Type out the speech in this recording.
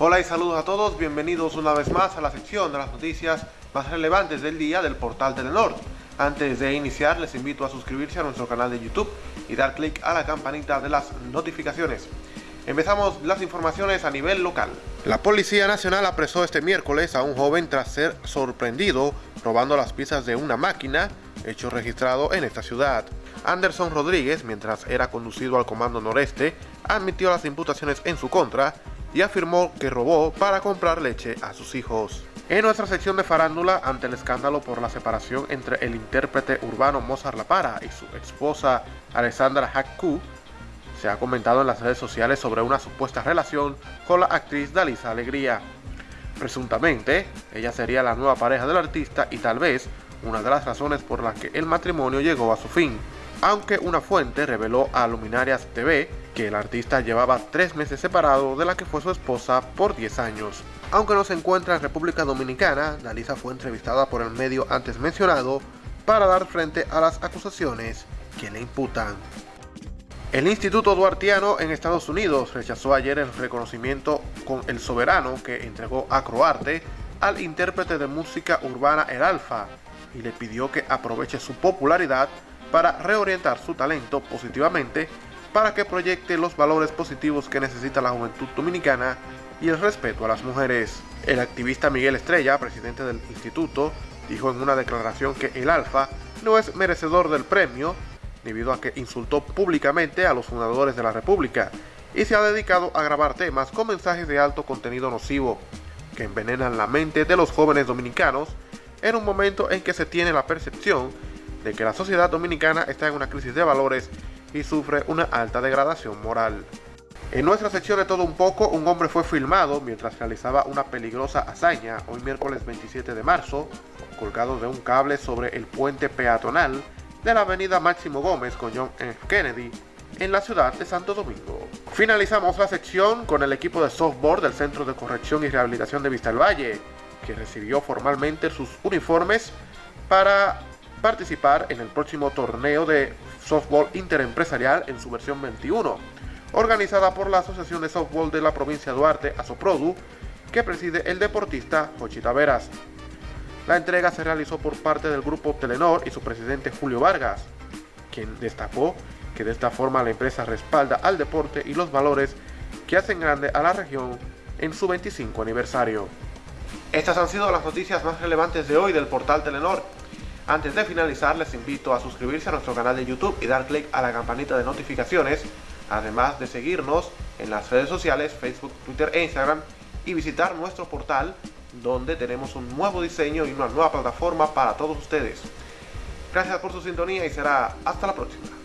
Hola y saludos a todos, bienvenidos una vez más a la sección de las noticias más relevantes del día del portal Telenor. Antes de iniciar les invito a suscribirse a nuestro canal de YouTube y dar clic a la campanita de las notificaciones. Empezamos las informaciones a nivel local. La Policía Nacional apresó este miércoles a un joven tras ser sorprendido robando las piezas de una máquina, hecho registrado en esta ciudad. Anderson Rodríguez, mientras era conducido al Comando Noreste, admitió las imputaciones en su contra y afirmó que robó para comprar leche a sus hijos. En nuestra sección de farándula, ante el escándalo por la separación entre el intérprete urbano Mozart La Para y su esposa Alessandra Hakku, se ha comentado en las redes sociales sobre una supuesta relación con la actriz Dalisa Alegría. Presuntamente, ella sería la nueva pareja del artista y tal vez una de las razones por las que el matrimonio llegó a su fin aunque una fuente reveló a Luminarias TV que el artista llevaba tres meses separado de la que fue su esposa por 10 años. Aunque no se encuentra en República Dominicana, Dalisa fue entrevistada por el medio antes mencionado para dar frente a las acusaciones que le imputan. El Instituto Duartiano en Estados Unidos rechazó ayer el reconocimiento con el soberano que entregó a Croarte al intérprete de música urbana El Alfa y le pidió que aproveche su popularidad para reorientar su talento positivamente para que proyecte los valores positivos que necesita la juventud dominicana y el respeto a las mujeres. El activista Miguel Estrella, presidente del instituto, dijo en una declaración que el Alfa no es merecedor del premio debido a que insultó públicamente a los fundadores de la República y se ha dedicado a grabar temas con mensajes de alto contenido nocivo que envenenan la mente de los jóvenes dominicanos en un momento en que se tiene la percepción de que la sociedad dominicana está en una crisis de valores y sufre una alta degradación moral. En nuestra sección de todo un poco, un hombre fue filmado mientras realizaba una peligrosa hazaña hoy miércoles 27 de marzo, colgado de un cable sobre el puente peatonal de la avenida Máximo Gómez con John F. Kennedy en la ciudad de Santo Domingo. Finalizamos la sección con el equipo de softball del Centro de Corrección y Rehabilitación de Vista Valle, que recibió formalmente sus uniformes para participar en el próximo torneo de softball interempresarial en su versión 21, organizada por la Asociación de Softball de la provincia de Duarte, Asoprodu, que preside el deportista Jochita Veras. La entrega se realizó por parte del grupo Telenor y su presidente Julio Vargas, quien destacó que de esta forma la empresa respalda al deporte y los valores que hacen grande a la región en su 25 aniversario. Estas han sido las noticias más relevantes de hoy del portal Telenor. Antes de finalizar, les invito a suscribirse a nuestro canal de YouTube y dar clic a la campanita de notificaciones, además de seguirnos en las redes sociales, Facebook, Twitter e Instagram, y visitar nuestro portal, donde tenemos un nuevo diseño y una nueva plataforma para todos ustedes. Gracias por su sintonía y será hasta la próxima.